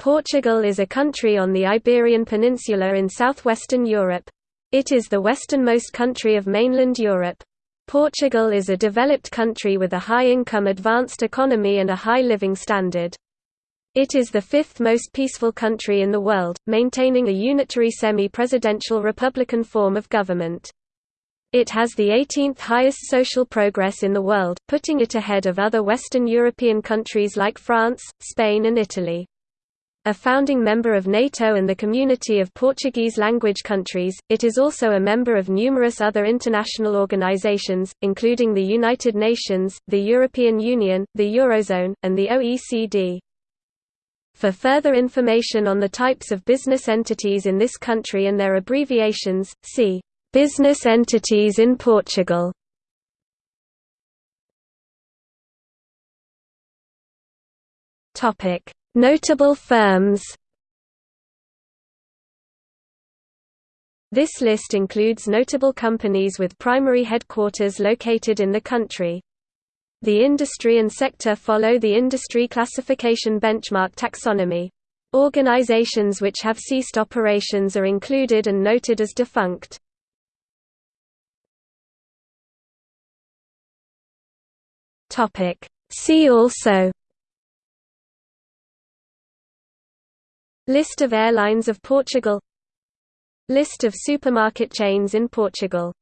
Portugal is a country on the Iberian Peninsula in southwestern Europe. It is the westernmost country of mainland Europe. Portugal is a developed country with a high-income advanced economy and a high living standard. It is the fifth most peaceful country in the world, maintaining a unitary semi-presidential republican form of government. It has the 18th highest social progress in the world, putting it ahead of other Western European countries like France, Spain and Italy. A founding member of NATO and the Community of Portuguese-language countries, it is also a member of numerous other international organizations, including the United Nations, the European Union, the Eurozone, and the OECD. For further information on the types of business entities in this country and their abbreviations, see "'Business entities in Portugal' Topic Notable firms This list includes notable companies with primary headquarters located in the country. The industry and sector follow the industry classification benchmark taxonomy. Organizations which have ceased operations are included and noted as defunct. See also List of airlines of Portugal. List of supermarket chains in Portugal